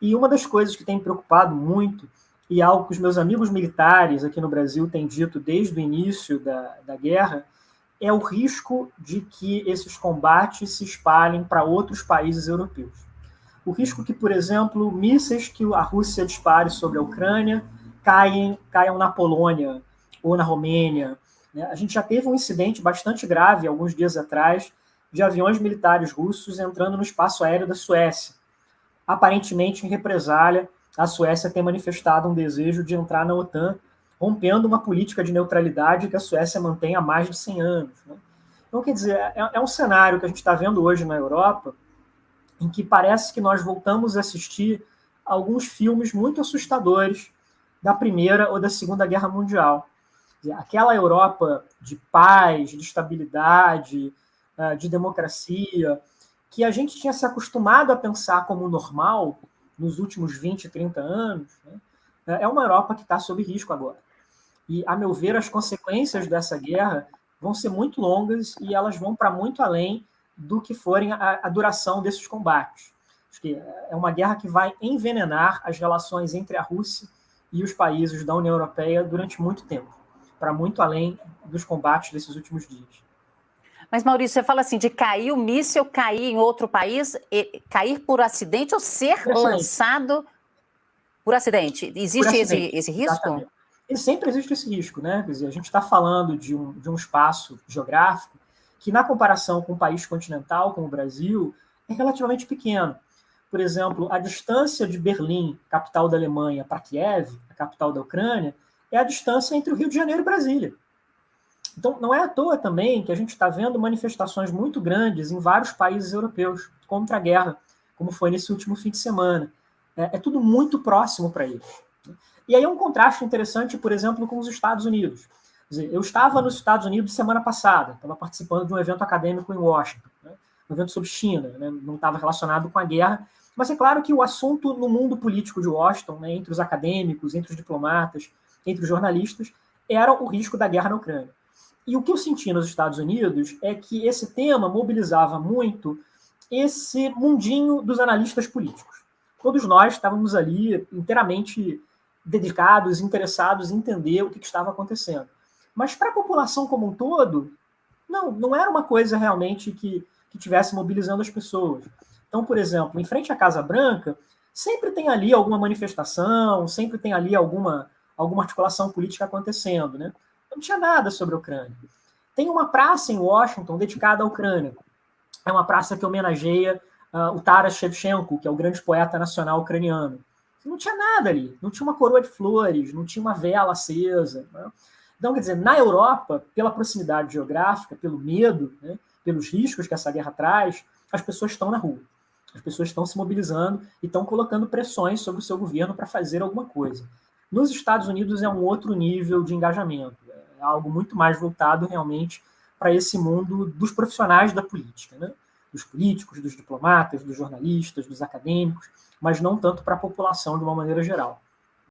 E uma das coisas que tem me preocupado muito, e algo que os meus amigos militares aqui no Brasil têm dito desde o início da, da guerra, é o risco de que esses combates se espalhem para outros países europeus. O risco que, por exemplo, mísseis que a Rússia dispare sobre a Ucrânia caem, caiam na Polônia ou na Romênia. Né? A gente já teve um incidente bastante grave, alguns dias atrás, de aviões militares russos entrando no espaço aéreo da Suécia. Aparentemente, em represália, a Suécia tem manifestado um desejo de entrar na OTAN rompendo uma política de neutralidade que a Suécia mantém há mais de 100 anos. Né? Então, quer dizer, é, é um cenário que a gente está vendo hoje na Europa, em que parece que nós voltamos a assistir alguns filmes muito assustadores da Primeira ou da Segunda Guerra Mundial. Aquela Europa de paz, de estabilidade, ah, de democracia, que a gente tinha se acostumado a pensar como normal nos últimos 20, 30 anos, né? é uma Europa que está sob risco agora. E, a meu ver, as consequências dessa guerra vão ser muito longas e elas vão para muito além do que forem a, a, duração desses combates. Acho que é uma guerra que vai envenenar as relações entre a Rússia e os países da União Europeia durante muito tempo, para muito além dos combates desses últimos dias. Mas, Maurício, você fala assim, de cair o míssil, cair em outro país, cair por acidente ou ser por lançado por acidente? Existe por acidente, esse, esse risco? Exatamente e sempre existe esse risco, né? Quer dizer, a gente está falando de um, de um espaço geográfico que, na comparação com um país continental, como o Brasil, é relativamente pequeno. Por exemplo, a distância de Berlim, capital da Alemanha, para Kiev, a capital da Ucrânia, é a distância entre o Rio de Janeiro e Brasília. Então, não é à toa também que a gente está vendo manifestações muito grandes em vários países europeus contra a guerra, como foi nesse último fim de semana. É, é tudo muito próximo para eles. E aí é um contraste interessante, por exemplo, com os Estados Unidos. Dizer, eu estava nos Estados Unidos semana passada, estava participando de um evento acadêmico em Washington, né? um evento sobre China, né? não estava relacionado com a guerra, mas é claro que o assunto no mundo político de Washington, né, entre os acadêmicos, entre os diplomatas, entre os jornalistas, era o risco da guerra na Ucrânia. E o que eu senti nos Estados Unidos é que esse tema mobilizava muito esse mundinho dos analistas políticos. Todos nós estávamos ali inteiramente dedicados, interessados em entender o que, que estava acontecendo. Mas para a população como um todo, não, não era uma coisa realmente que, que tivesse mobilizando as pessoas. Então, por exemplo, em frente à Casa Branca, sempre tem ali alguma manifestação, sempre tem ali alguma, alguma articulação política acontecendo. Né? Não tinha nada sobre a Ucrânia. Tem uma praça em Washington dedicada à Ucrânia. É uma praça que homenageia uh, o Taras Shevchenko, que é o grande poeta nacional ucraniano. Não tinha nada ali, não tinha uma coroa de flores, não tinha uma vela acesa. Né? Então, quer dizer, na Europa, pela proximidade geográfica, pelo medo, né, pelos riscos que essa guerra traz, as pessoas estão na rua. As pessoas estão se mobilizando e estão colocando pressões sobre o seu governo para fazer alguma coisa. Nos Estados Unidos é um outro nível de engajamento, é algo muito mais voltado realmente para esse mundo dos profissionais da política, né? dos políticos, dos diplomatas, dos jornalistas, dos acadêmicos mas não tanto para a população de uma maneira geral.